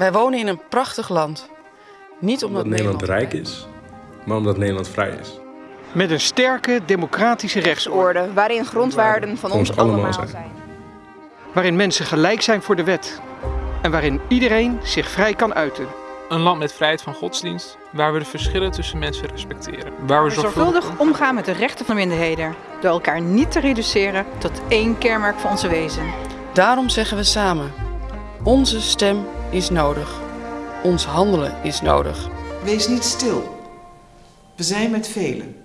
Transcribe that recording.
Wij wonen in een prachtig land. Niet omdat, Omdat Nederland rijk is, maar omdat Nederland vrij is. Met een sterke democratische rechtsorde. orde waarin grondwaarden van ons ons allemaal zijn. zijn. Waarin mensen gelijk zijn voor de wet. En waarin iedereen zich vrij kan uiten. Een land met vrijheid van godsdienst, waar we de verschillen tussen mensen respecteren. Waar we We zorgvuldig omgaan met de rechten van minderheden. Door elkaar niet te reduceren tot één kenmerk van onze wezen. Daarom zeggen we samen: onze stem is nodig. Ons handelen is nodig. Wees niet stil. We zijn met velen.